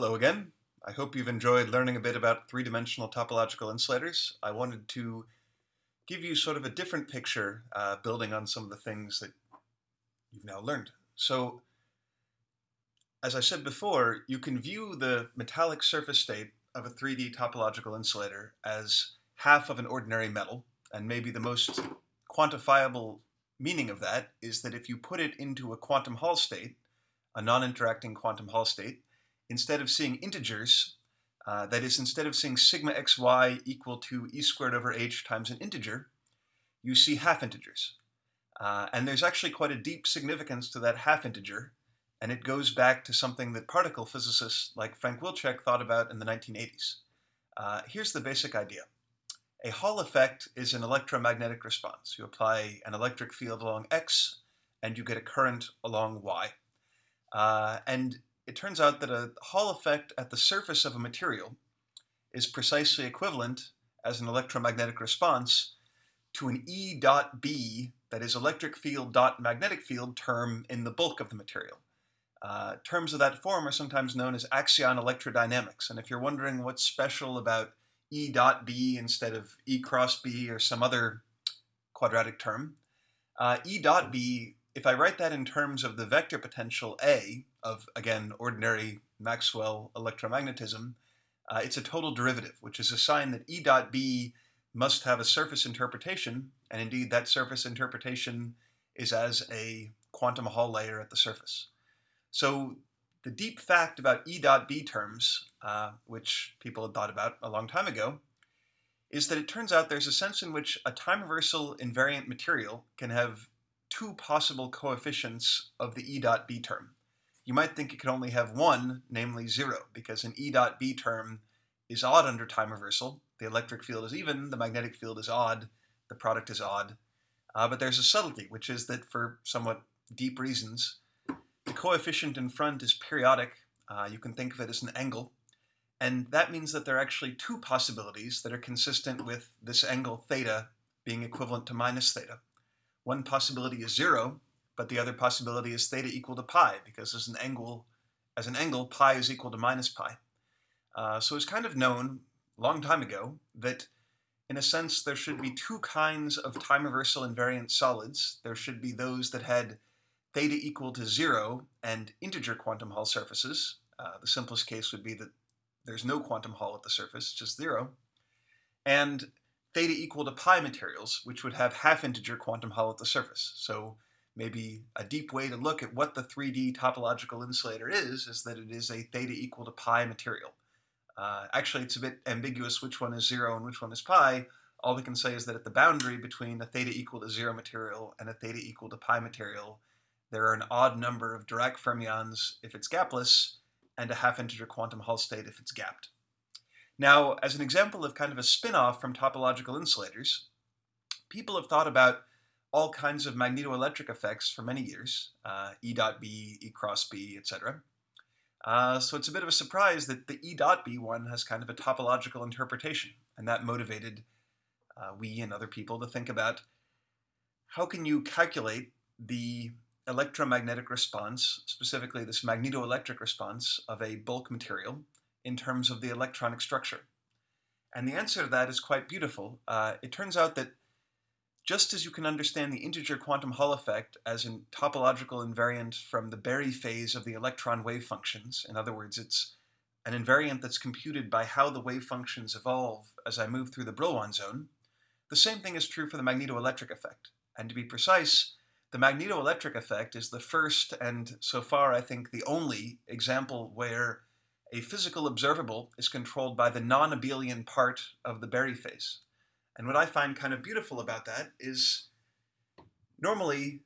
Hello again. I hope you've enjoyed learning a bit about three-dimensional topological insulators. I wanted to give you sort of a different picture uh, building on some of the things that you've now learned. So, as I said before, you can view the metallic surface state of a 3D topological insulator as half of an ordinary metal, and maybe the most quantifiable meaning of that is that if you put it into a quantum Hall state, a non-interacting quantum Hall state, instead of seeing integers, uh, that is, instead of seeing sigma xy equal to e squared over h times an integer, you see half integers. Uh, and there's actually quite a deep significance to that half integer, and it goes back to something that particle physicists like Frank Wilczek thought about in the 1980s. Uh, here's the basic idea. A Hall effect is an electromagnetic response. You apply an electric field along x, and you get a current along y. Uh, and it turns out that a Hall effect at the surface of a material is precisely equivalent as an electromagnetic response to an E dot B, that is electric field dot magnetic field term in the bulk of the material. Uh, terms of that form are sometimes known as axion electrodynamics. And if you're wondering what's special about E dot B instead of E cross B or some other quadratic term, uh, E dot B if I write that in terms of the vector potential A of, again, ordinary Maxwell electromagnetism, uh, it's a total derivative, which is a sign that E dot B must have a surface interpretation, and indeed that surface interpretation is as a quantum Hall layer at the surface. So the deep fact about E dot B terms, uh, which people had thought about a long time ago, is that it turns out there's a sense in which a time reversal invariant material can have two possible coefficients of the E dot B term. You might think it could only have one, namely zero, because an E dot B term is odd under time reversal. The electric field is even, the magnetic field is odd, the product is odd. Uh, but there's a subtlety, which is that for somewhat deep reasons, the coefficient in front is periodic. Uh, you can think of it as an angle. And that means that there are actually two possibilities that are consistent with this angle theta being equivalent to minus theta. One possibility is zero, but the other possibility is theta equal to pi, because as an angle, as an angle, pi is equal to minus pi. Uh, so it's kind of known long time ago that in a sense there should be two kinds of time reversal invariant solids. There should be those that had theta equal to zero and integer quantum Hall surfaces. Uh, the simplest case would be that there's no quantum Hall at the surface, just zero. And theta equal to pi materials, which would have half-integer quantum Hall at the surface. So maybe a deep way to look at what the 3D topological insulator is, is that it is a theta equal to pi material. Uh, actually, it's a bit ambiguous which one is zero and which one is pi. All we can say is that at the boundary between a theta equal to zero material and a theta equal to pi material, there are an odd number of Dirac fermions if it's gapless, and a half-integer quantum Hall state if it's gapped. Now, as an example of kind of a spin-off from topological insulators, people have thought about all kinds of magnetoelectric effects for many years, uh, E dot B, E cross B, etc. Uh, so it's a bit of a surprise that the E dot B one has kind of a topological interpretation, and that motivated uh, we and other people to think about how can you calculate the electromagnetic response, specifically this magnetoelectric response of a bulk material, in terms of the electronic structure? And the answer to that is quite beautiful. Uh, it turns out that just as you can understand the integer quantum Hall effect as a topological invariant from the Berry phase of the electron wave functions, in other words, it's an invariant that's computed by how the wave functions evolve as I move through the Brillouin zone, the same thing is true for the magnetoelectric effect. And to be precise, the magnetoelectric effect is the first and so far I think the only example where a physical observable is controlled by the non-abelian part of the Berry phase. And what I find kind of beautiful about that is normally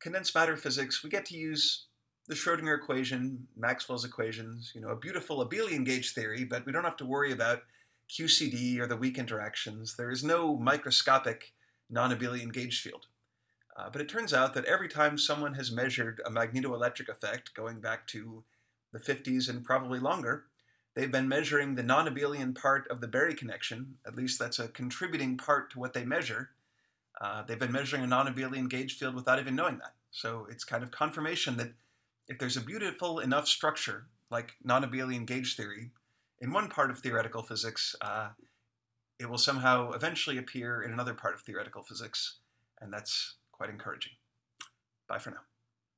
condensed matter physics, we get to use the Schrodinger equation, Maxwell's equations, you know, a beautiful abelian gauge theory, but we don't have to worry about QCD or the weak interactions. There is no microscopic non-abelian gauge field. Uh, but it turns out that every time someone has measured a magnetoelectric effect, going back to the 50s and probably longer, they've been measuring the non-abelian part of the Berry connection, at least that's a contributing part to what they measure. Uh, they've been measuring a non-abelian gauge field without even knowing that. So it's kind of confirmation that if there's a beautiful enough structure like non-abelian gauge theory, in one part of theoretical physics, uh, it will somehow eventually appear in another part of theoretical physics, and that's quite encouraging. Bye for now.